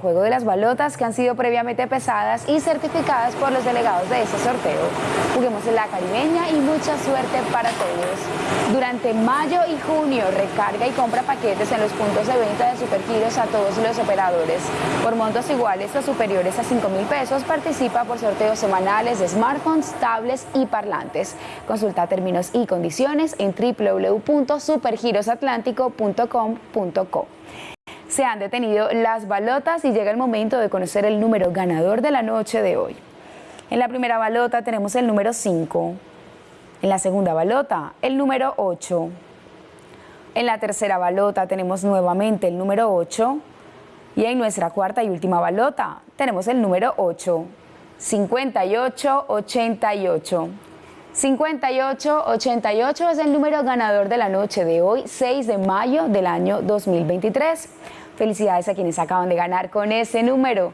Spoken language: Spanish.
Juego de las balotas que han sido previamente pesadas y certificadas por los delegados de ese sorteo. Juguemos en la caribeña y mucha suerte para todos. Durante mayo y junio recarga y compra paquetes en los puntos de venta de Supergiros a todos los operadores. Por montos iguales o superiores a 5 mil pesos participa por sorteos semanales de smartphones, tablets y parlantes. Consulta términos y condiciones en www.supergirosatlántico.com.co se han detenido las balotas y llega el momento de conocer el número ganador de la noche de hoy. En la primera balota tenemos el número 5, en la segunda balota el número 8, en la tercera balota tenemos nuevamente el número 8 y en nuestra cuarta y última balota tenemos el número 8, 5888. 5888 es el número ganador de la noche de hoy, 6 de mayo del año 2023. Felicidades a quienes acaban de ganar con ese número.